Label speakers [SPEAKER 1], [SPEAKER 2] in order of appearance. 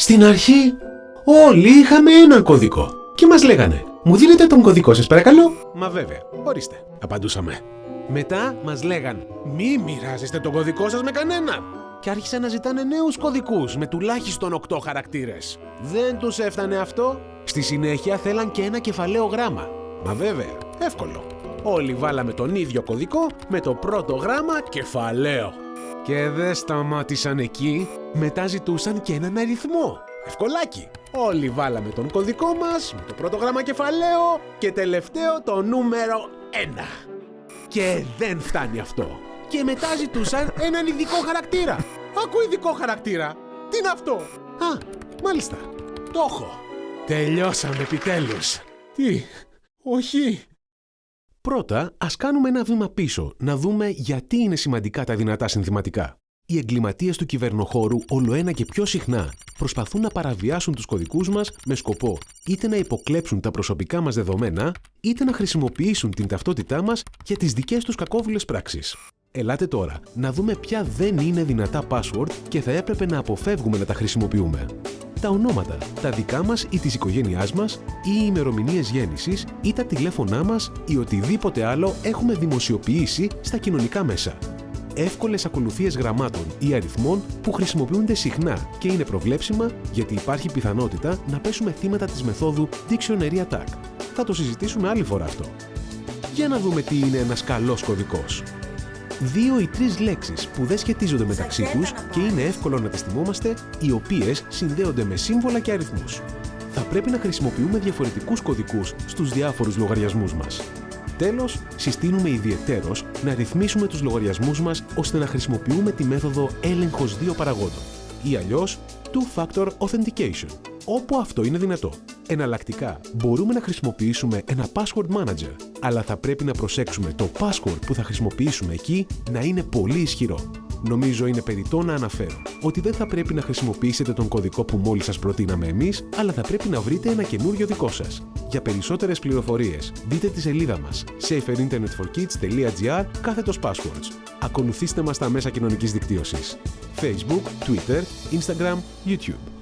[SPEAKER 1] Στην αρχή όλοι είχαμε έναν κωδικό και μας λέγανε «Μου δίνετε τον κωδικό σας παρακαλώ» «Μα βέβαια, ορίστε», απαντούσαμε. Μετά μας λέγαν «Μη μοιράζεστε τον κωδικό σας με κανέναν» και άρχισαν να ζητάνε νέους κωδικούς με τουλάχιστον 8 χαρακτήρες. Δεν τους έφτανε αυτό. Στη συνέχεια θέλαν και ένα κεφαλαίο γράμμα. Μα βέβαια, εύκολο. Όλοι βάλαμε τον ίδιο κωδικό με το πρώτο γράμμα κεφαλαίο. Και δεν σταμάτησαν εκεί, μετά ζητούσαν και έναν αριθμό. Ευκολάκι. Όλοι βάλαμε τον κωδικό μας με το πρώτο γράμμα κεφαλαίο και τελευταίο το νούμερο 1. Και δεν φτάνει αυτό. Και μετά ζητούσαν έναν ειδικό χαρακτήρα. Άκου ειδικό χαρακτήρα. Τι είναι αυτό; Α, μάλιστα. Το έχω. Τελειώσαμε επιτέλους. Τι. Όχι. Πρώτα, ας κάνουμε ένα βήμα πίσω, να δούμε γιατί είναι σημαντικά τα δυνατά συνθηματικά. Οι εγκληματίες του κυβερνοχώρου όλο ένα και πιο συχνά προσπαθούν να παραβιάσουν τους κωδικούς μας με σκοπό είτε να υποκλέψουν τα προσωπικά μας δεδομένα, είτε να χρησιμοποιήσουν την ταυτότητά μας για τις δικές τους κακόβουλες πράξεις. Ελάτε τώρα να δούμε ποια δεν είναι δυνατά password και θα έπρεπε να αποφεύγουμε να τα χρησιμοποιούμε. Τα ονόματα, τα δικά μας ή της οικογένειάς μας, ή οι ημερομηνίες γέννησης ή τα τηλέφωνά μας ή οτιδήποτε άλλο έχουμε δημοσιοποιήσει στα κοινωνικά μέσα. Εύκολες ακολουθίες γραμμάτων ή αριθμών που χρησιμοποιούνται συχνά και είναι προβλέψιμα γιατί υπάρχει πιθανότητα να πέσουμε θύματα της μεθόδου Dictionary Attack. Θα το συζητήσουμε άλλη φορά αυτό. Για να δούμε τι είναι ένας καλός κωδικός δύο ή τρεις λέξεις που δεν σχετίζονται μεταξύ τους και είναι εύκολο να τις θυμόμαστε, οι οποίες συνδέονται με σύμβολα και αριθμούς. Θα πρέπει να χρησιμοποιούμε διαφορετικούς κωδικούς στους διάφορους λογαριασμούς μας. Τέλος, συστήνουμε ιδιαιτέρως να ρυθμίσουμε τους λογαριασμούς μας ώστε να χρησιμοποιούμε τη μέθοδο έλεγχος δύο παραγόντων ή αλλιώς Two-Factor Authentication, όπου αυτό είναι δυνατό. Εναλλακτικά, μπορούμε να χρησιμοποιήσουμε ένα Password Manager, αλλά θα πρέπει να προσέξουμε το password που θα χρησιμοποιήσουμε εκεί να είναι πολύ ισχυρό. Νομίζω είναι περιττό να αναφέρω ότι δεν θα πρέπει να χρησιμοποιήσετε τον κωδικό που μόλις σας προτείναμε εμείς, αλλά θα πρέπει να βρείτε ένα καινούριο δικό σας. Για περισσότερες πληροφορίες, δείτε τη σελίδα μας saferinternetforkids.gr κάθετος passwords. Ακολουθήστε μας στα μέσα κοινωνικής δικτύωσης. Facebook, Twitter, Instagram, YouTube.